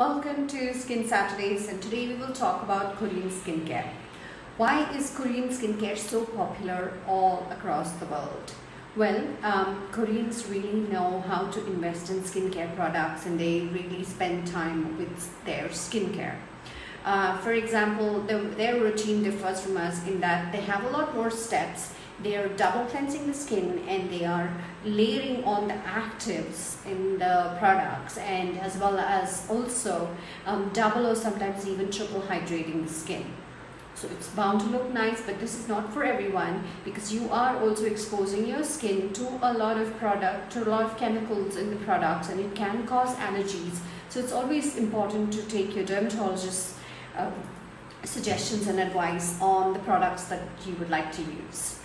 Welcome to Skin Saturdays and today we will talk about Korean skincare. Why is Korean skincare so popular all across the world? Well, um, Koreans really know how to invest in skincare products and they really spend time with their skincare. Uh, for example, the, their routine differs from us in that they have a lot more steps they are double cleansing the skin and they are layering on the actives in the products and as well as also um, double or sometimes even triple hydrating the skin. So it's bound to look nice but this is not for everyone because you are also exposing your skin to a lot of product, to a lot of chemicals in the products and it can cause allergies. So it's always important to take your dermatologist's um, suggestions and advice on the products that you would like to use.